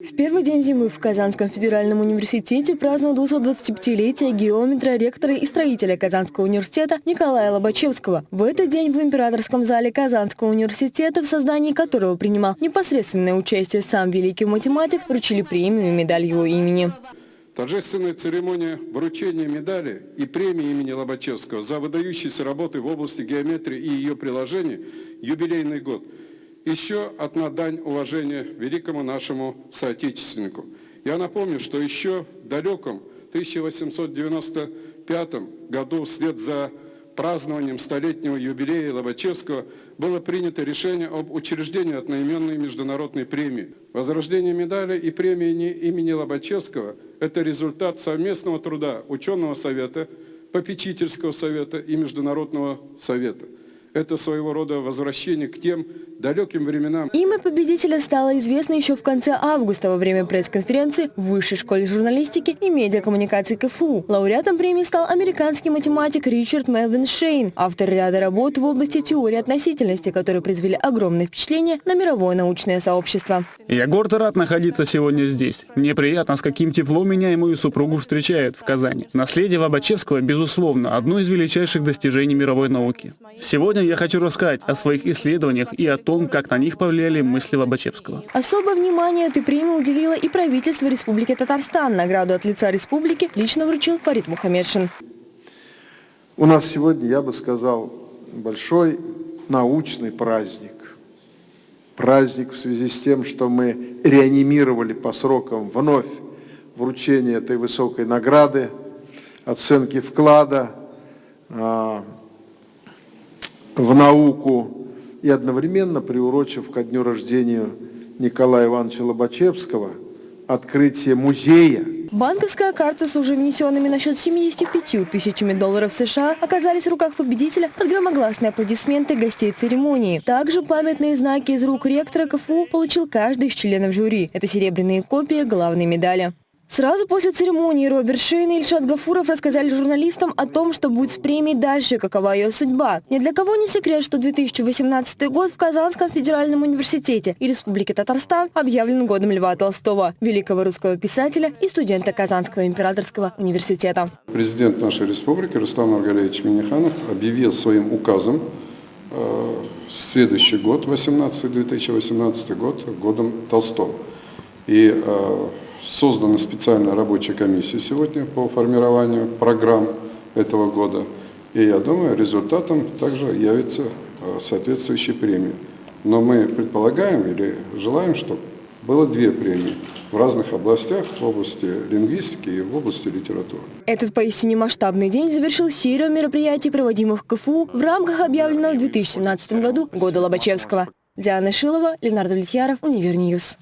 В первый день зимы в Казанском федеральном университете празднуют 225-летие геометра, ректора и строителя Казанского университета Николая Лобачевского. В этот день в императорском зале Казанского университета, в создании которого принимал непосредственное участие сам великий математик, вручили премию и медаль его имени. Торжественная церемония вручения медали и премии имени Лобачевского за выдающиеся работы в области геометрии и ее приложений «Юбилейный год» еще одна дань уважения великому нашему соотечественнику. Я напомню, что еще в далеком 1895 году вслед за празднованием столетнего юбилея Лобачевского было принято решение об учреждении одноименной международной премии. Возрождение медали и премии имени Лобачевского – это результат совместного труда ученого совета, попечительского совета и международного совета – это своего рода возвращение к тем далеким временам. Имя победителя стало известно еще в конце августа во время пресс-конференции в Высшей школе журналистики и медиакоммуникации КФУ. Лауреатом премии стал американский математик Ричард Мелвин Шейн, автор ряда работ в области теории относительности, которые произвели огромное впечатление на мировое научное сообщество. Я горд и рад находиться сегодня здесь. Мне приятно, с каким теплом меня и мою супругу встречают в Казани. Наследие Лобачевского, безусловно, одно из величайших достижений мировой науки. Сегодня Сегодня я хочу рассказать о своих исследованиях и о том, как на них повлияли мысли Лобачевского. Особое внимание этой премии уделило и правительство Республики Татарстан. Награду от лица республики лично вручил Фарид Мухаммедшин. У нас сегодня, я бы сказал, большой научный праздник. Праздник в связи с тем, что мы реанимировали по срокам вновь вручение этой высокой награды, оценки вклада, а, в науку и одновременно приурочив ко дню рождения Николая Ивановича Лобачевского открытие музея. Банковская карта с уже внесенными на счет 75 тысячами долларов США оказались в руках победителя под громогласные аплодисменты гостей церемонии. Также памятные знаки из рук ректора КФУ получил каждый из членов жюри. Это серебряные копии главной медали. Сразу после церемонии Роберт Шейн и Ильшат Гафуров рассказали журналистам о том, что будет с премией дальше, какова ее судьба. Ни для кого не секрет, что 2018 год в Казанском федеральном университете и Республике Татарстан объявлен годом Льва Толстого, великого русского писателя и студента Казанского императорского университета. Президент нашей республики Рустам Аргалевич Миниханов объявил своим указом э, следующий год, 18, 2018 год, годом Толстого. И э, Создана специальная рабочая комиссия сегодня по формированию программ этого года. И я думаю, результатом также явится э, соответствующая премия. Но мы предполагаем или желаем, чтобы было две премии в разных областях, в области лингвистики и в области литературы. Этот поистине масштабный день завершил серию мероприятий, проводимых в КФУ в рамках объявленного в 2017 году года Лобачевского. Диана Шилова, Ленардо Влетьяров, Универньюз.